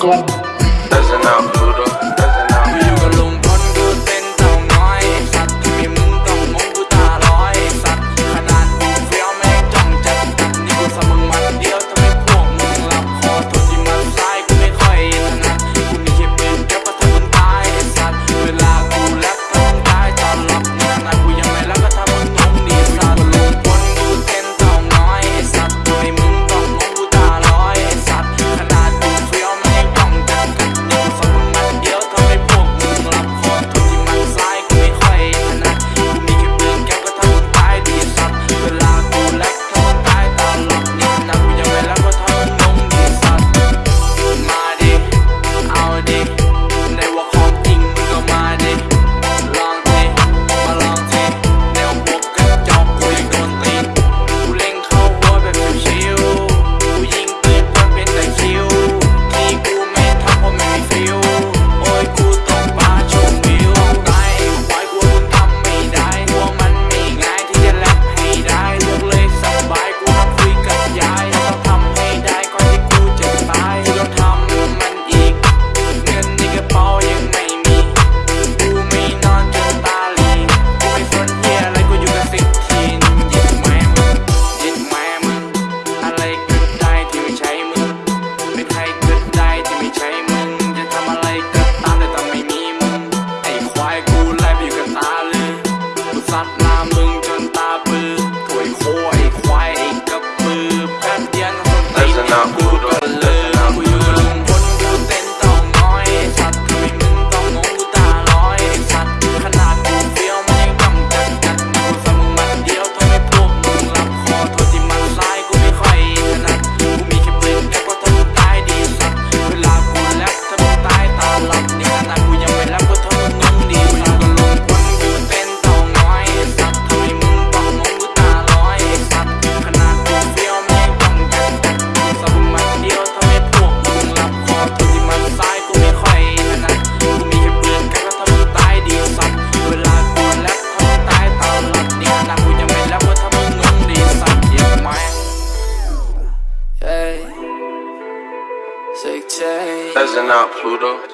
go. in out Pluto,